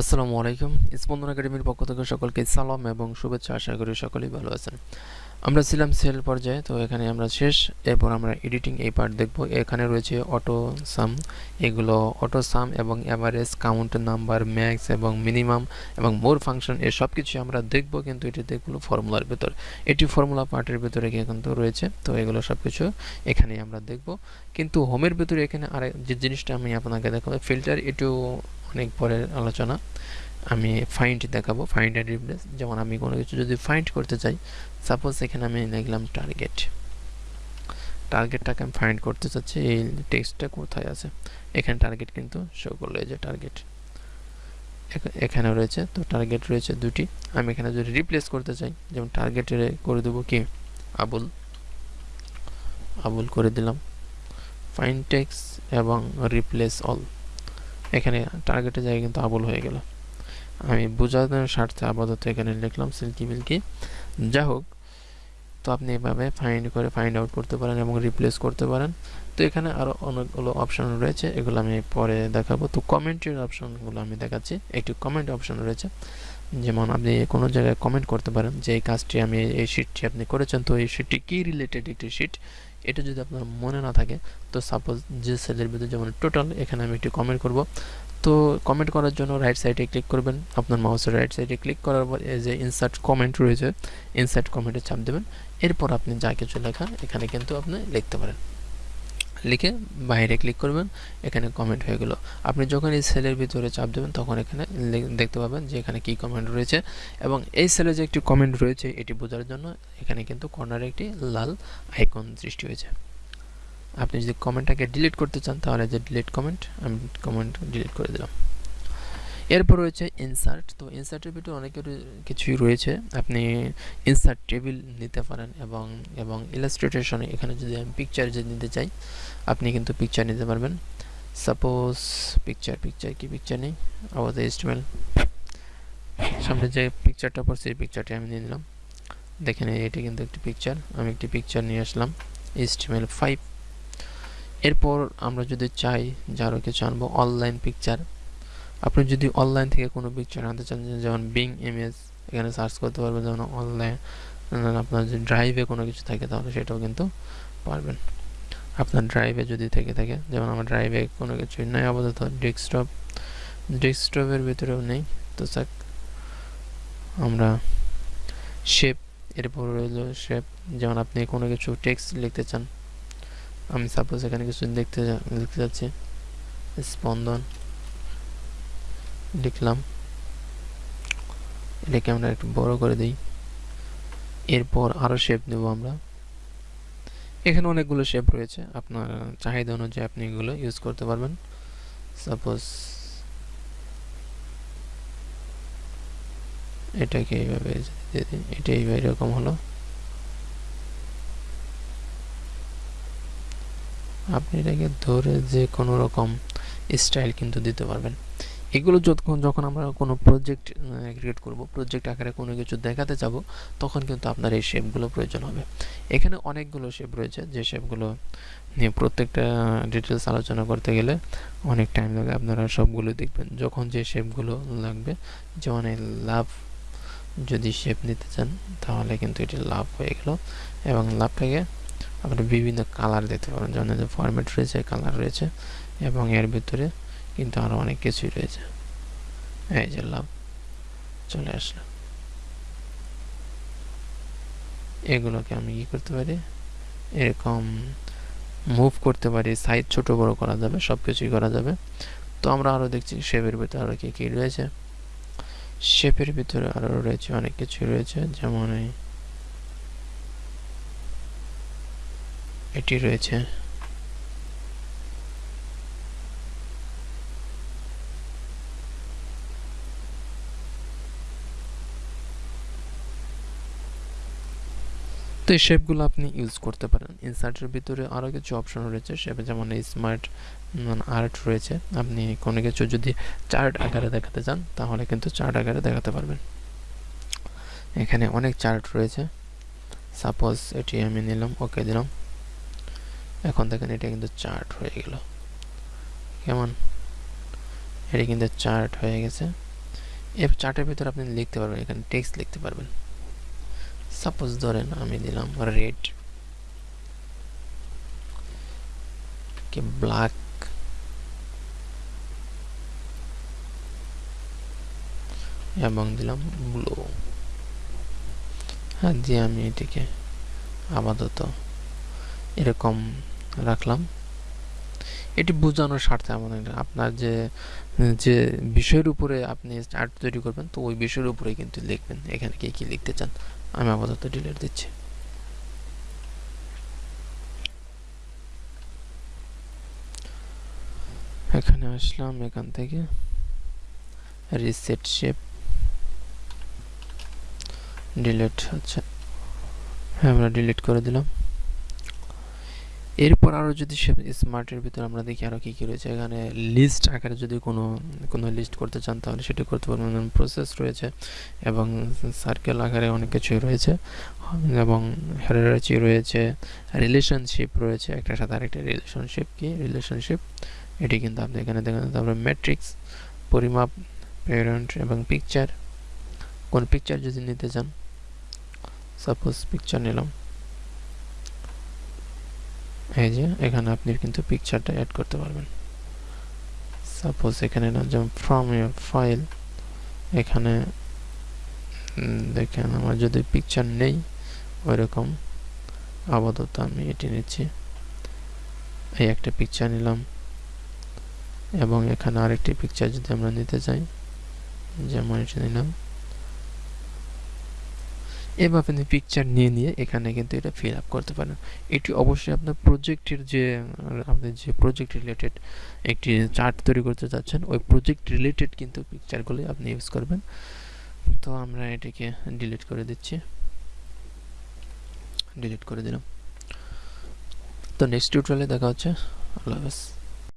আসসালামু আলাইকুম। স্পন্দন একাডেমির পক্ষ থেকে সকলকে সালাম এবং শুভেচ্ছা। আশা করি সকলেই ভালো আছেন। আমরা ছিলাম সেল পর্যায়ে, তো এখানে আমরা শেষ। এরপর আমরা এডিটিং এই পার্ট দেখব। এখানে রয়েছে অটো সাম। এগুলো অটো সাম এবং অ্যাভারেজ কাউন্ট নাম্বার, ম্যাক্স এবং মিনিমাম এবং মোর ফাংশন এ সব কিছু আমরা দেখব, কিন্তু এটি দেখব ফর্মুলার ভেতর। এটি ফর্মুলা পার্টের ভেতরে কিন্তু রয়েছে, তো এগুলো সব কিছু এখানে আমরা দেখব। কিন্তু হোমের ভেতরে এখানে আরেক যে জিনিসটা আমি আপনাকে দেখাবো, ফিল্টার এটিও অনেক পরের আলোচনা। আমি ফাইন্ড দেখাবো ফাইন্ড অ্যান্ড রিপ্লেস যেমন আমি কোনো কিছু যদি ফাইন্ড করতে চাই সাপোজ এখানে আমি লিখলাম টার্গেট টার্গেটটাকে আমি ফাইন্ড করতে চাচ্ছি, এই টেক্সটটা কোথায় আছে? এখানে টার্গেট কিন্তু শো করল যে টার্গেট এখানে রয়েছে, তো টার্গেট রয়েছে দুটি। আমি এখানে যদি রিপ্লেস করতে চাই, যেমন টার্গেটে করে দেবো কি? আবুল। আবুল করে দিলাম। ফাইন টেক্স এবং রিপ্লেস অল এখানে টার্গেটের জায়গায় কিন্তু আবুল হয়ে গেল। আমি বোঝানোর স্বার্থে আপাতত এখানে লিখলাম সিল্কি মিল্কি। যা হোক, তো আপনি এভাবে ফাইন্ড করে ফাইন্ড আউট করতে পারেন এবং রিপ্লেস করতে পারেন। তো এখানে আরও অনেকগুলো অপশান রয়েছে, এগুলো আমি পরে দেখাবো। তো কমেন্টের অপশনগুলো আমি দেখাচ্ছি। একটি কমেন্ট অপশন রয়েছে, যেমন আপনি কোনো জায়গায় কমেন্ট করতে পারেন যে, এই কাজটি আমি, এই শিটটি আপনি করেছেন, তো এই শিটটি কী রিলেটেড একটি শিট এটা যদি আপনার মনে না থাকে, তো সাপোজ যে সেলের ভিতরে যেমন টোটাল এখানে আমি একটি কমেন্ট করব। তো কমেন্ট করার জন্য রাইট সাইডে ক্লিক করবেন। আপনার মাউসের রাইট সাইডে ক্লিক করার পর এই যে ইনসার্ট কমেন্ট রয়েছে ইনসার্ট কমেন্টে চাপ দেবেন। এরপর আপনি যা কিছু লেখা, এখানে কিন্তু আপনি লিখতে পারেন। লিখে বাইরে ক্লিক করবেন, এখানে কমেন্ট হয়ে গেল। আপনি যখন এই সেলের ভিতরে চাপ দেবেন, তখন এখানে দেখতে পাবেন যে এখানে কি কমেন্ট রয়েছে এবং এই সেলে যে একটি কমেন্ট রয়েছে, এটি বোঝার জন্য এখানে কিন্তু কর্নারে একটি লাল আইকন সৃষ্টি হয়েছে। আপনি যদি কমেন্টটাকে ডিলিট করতে চান, তাহলে যে ডিলিট কমেন্ট আমি কমেন্ট ডিলিট করে দিলাম। এরপর রয়েছে ইনসার্ট তো ইনসার্টের ভিতরে অনেক কিছুই রয়েছে। আপনি ইনসার্ট টেবিল নিতে পারেন এবং এবং ইলাস্ট্রেটেশনে এখানে যদি আমি পিকচার যদি নিতে চাই, আপনি কিন্তু পিকচার নিতে পারবেন। সাপোজ পিকচার পিকচার কি পিকচার নেই? আবার এস্টিমেল সামনে যে পিকচারটা পড়ছে, এই পিকচারটি আমি নিয়ে নিলাম। দেখেন এটি কিন্তু একটি পিকচার আমি একটি পিকচার নিয়ে আসলাম এইচটিএমএল ফাইভ এরপর আমরা যদি চাই যে আরও কিছু আনব অনলাইন পিকচার আপনি যদি অনলাইন থেকে কোনো পিকচার আনতে চান যেমন বিং ইমেজ এখানে সার্চ করতে পারবেন, যেমন অনলাইন আপনার যদি ড্রাইভে কোনো কিছু থাকে, তাহলে সেটাও কিন্তু পারবেন। আপনার ড্রাইভে যদি থেকে থাকে, যেমন আমার ড্রাইভে কোনো কিছুই নেই, আপাতত ডেস্কটপ ডেস্কটপের ভিতরেও নেই। তো স্যার আমরা শেপ এরপর রইল শেপ যেমন আপনি কোনো কিছু টেক্সট লিখতে চান, আমি সাপোজ এখানে কিছু দেখতে লিখতে যাচ্ছি, স্পন্দন। লিখলাম। এটাকে আমরা একটু বড় করে দিই। এরপর আরও শেপ দেব আমরা। এখানে অনেকগুলো শেপ রয়েছে। আপনার চাহিদা অনুযায়ী আপনি এগুলো ইউজ করতে পারবেন। সাপোজ এটাকে এইভাবে এটা এইভাবে এরকম হলো। আপনি এটাকে ধরে যে কোনো রকম স্টাইল কিন্তু দিতে পারবেন। এগুলো যখন যখন আমরা কোনো প্রজেক্ট ক্রিয়েট করব প্রজেক্ট আকারে কোনো কিছু দেখাতে যাব তখন কিন্তু আপনার এই শেপগুলো প্রয়োজন হবে। এখানে অনেকগুলো শেপ রয়েছে, যে শেপগুলো নিয়ে প্রত্যেকটা ডিটেলস আলোচনা করতে গেলে অনেক টাইম লাগে। আপনারা সবগুলো দেখবেন। যখন যে শেপগুলো লাগবে, যেমন এই লাভ যদি শেপ নিতে চান, তাহলে কিন্তু এটি লাভ হয়ে গেল। এবং লাভটাকে আপনি বিভিন্ন কালার দিতে পারেন। যেমন ফরম্যাট রয়েছে কালার রয়েছে, এবং এর ভিতরে কিন্তু আরও অনেক কিছুই রয়েছে। এই যে লাভ, চলে আসলো এগুলোকে আমি কি করতে পারি? এরকম মুভ করতে পারি সাইজ ছোট বড় করা যাবে সব কিছুই করা যাবে। তো আমরা আরও দেখছি শেপের ভিতরে আরও কী কী রয়েছে। শেপের ভিতরে আরও রয়েছে অনেক কিছু রয়েছে, যেমন এটি রয়েছে তো এই শেপগুলো আপনি ইউজ করতে পারেন। ইনসার্টের ভিতরে আরও কিছু অপশন রয়েছে শেপে যেমন স্মার্ট আর্ট রয়েছে। আপনি কোনো কিছু যদি চার্ট আকারে দেখাতে চান, তাহলে কিন্তু চার্ট আকারে দেখাতে পারবেন। এখানে অনেক চার্ট রয়েছে। সাপোজ এটি আমি নিলাম ওকে দিলাম। এখন দেখেন এটা কিন্তু চার্ট হয়ে গেল। কেমন? এটা কিন্তু চার্ট হয়ে গেছে। এর চার্টের ভিতরে আপনি লিখতে পারবেন, এখানে টেক্সট লিখতে পারবেন। সাপোজ ধরেন আমি দিলাম রেড কি ব্ল্যাক এবং দিলাম ব্লু হ্যাঁ দিয়ে আমি এটিকে আপাতত এরকম রাখলাম। এটি বোঝানোর স্বার্থে আমাদের আপনার যে যে বিষয়ের উপরে আপনি চার্ট তৈরি করবেন, তো ওই বিষয়ের উপরে কিন্তু লিখবেন, এখানে কে কী লিখতে চান। আমি আপাতত ডিলেট দিচ্ছি। এখানে আসলাম, এখান থেকে রিসেট শেপ ডিলেট আচ্ছা হ্যাঁ আমরা ডিলিট করে দিলাম। এরপর আরও যদি সে স্মার্টের ভিতরে আমরা দেখি আরও কী কী রয়েছে, এখানে লিস্ট আকারে যদি কোনো কোনো লিস্ট করতে চান, তাহলে সেটি করতে পারবেন। প্রসেস রয়েছে এবং সার্কেল আকারে অনেক কিছুই রয়েছে এবং হেরারচি রয়েছে রিলেশনশিপ রয়েছে, একটার সাথে আরেকটা রিলেশনশিপ কি? রিলেশনশিপ এটি কিন্তু আপনি এখানে দেখেন তারপরে ম্যাট্রিক্স পরিমাপ প্যারেন্ট এবং পিকচার কোন পিকচার যদি নিতে চান সাপোজ পিকচার নিলাম। এই যে, এখানে আপনি কিন্তু পিকচারটা অ্যাড করতে পারবেন। সাপোজ এখানে না, যেমন ফ্রম ইয়ার ফাইল এখানে দেখেন আমার যদি পিকচার নেই, ওইরকম আপাতত আমি এটি নিচ্ছি। এই একটা পিকচার নিলাম। এবং এখানে আরেকটি পিকচার যদি আমরা নিতে চাই, যেমন এটি নিলাম। এবার আপনি পিকচার নিয়ে নিয়ে এখানে কিন্তু এটা ফিল আপ করতে পারেন। এটি অবশ্যই আপনার প্রজেক্টের যে আপনি যে প্রজেক্ট রিলেটেড একটি চার্ট তৈরি করতে চাচ্ছেন, ওই প্রজেক্ট রিলেটেড কিন্তু পিকচারগুলি আপনি ইউজ করবেন। তো আমরা এটিকে ডিলিট করে দিচ্ছি। ডিলিট করে দিলাম। তো নেক্সট টিউটোরিয়ালে দেখা হচ্ছে। আল্লাহ হাফেজ।